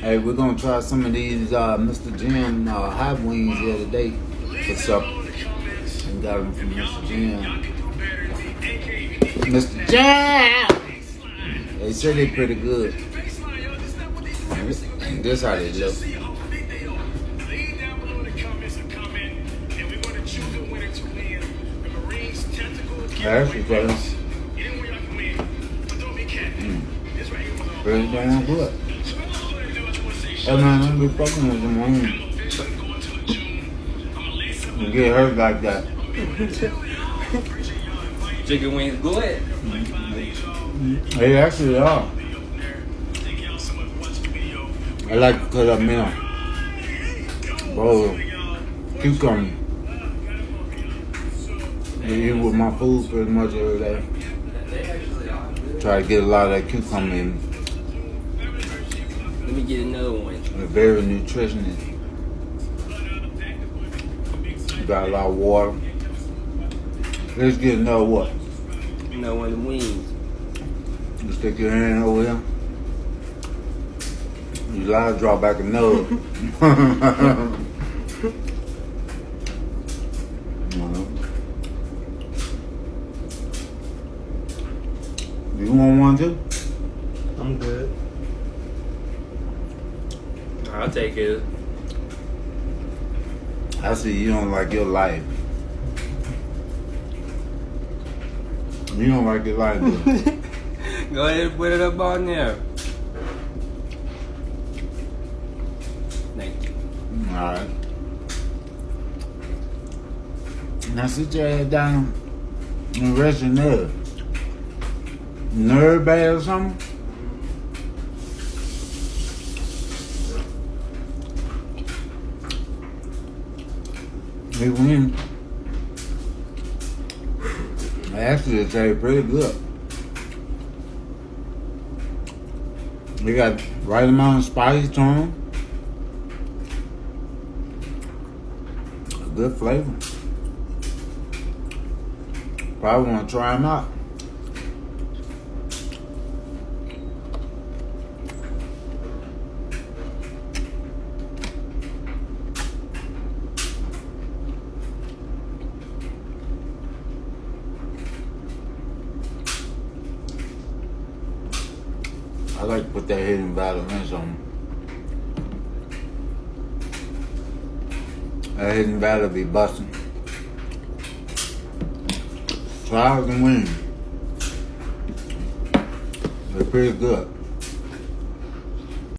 Hey, we're gonna try some of these uh, Mr. Jim uh, hot wings the other day for supper. And got them from Mr. Jim. Mr. Jim! They say they pretty good. And this how they look. That's the first. Pretty damn good. Hey man, don't be fucking with them women. You get hurt like that. Chicken wings good. They actually are. I like to cut up meal. Bro, cucumber. I eat with my food pretty much every day. Try to get a lot of that cucumber in. Me get another one. They're very nutritious. Got a lot of water. Let's get another what? Another one of the wings. You stick your hand over here. You lie, draw back a nose. You want one too? I'm good. I'll take it. I see you don't like your life. You don't like your life? Go ahead and put it up on there. Thank you. Alright. Now sit your ass down and rest your nerve. Nerve bad or something? We win. I Actually, very pretty good. We got right amount of spice to them. A good flavor. Probably want to try them out. I like to put that hidden valley ranch on. That hidden valley be busting. It and win. They're pretty good.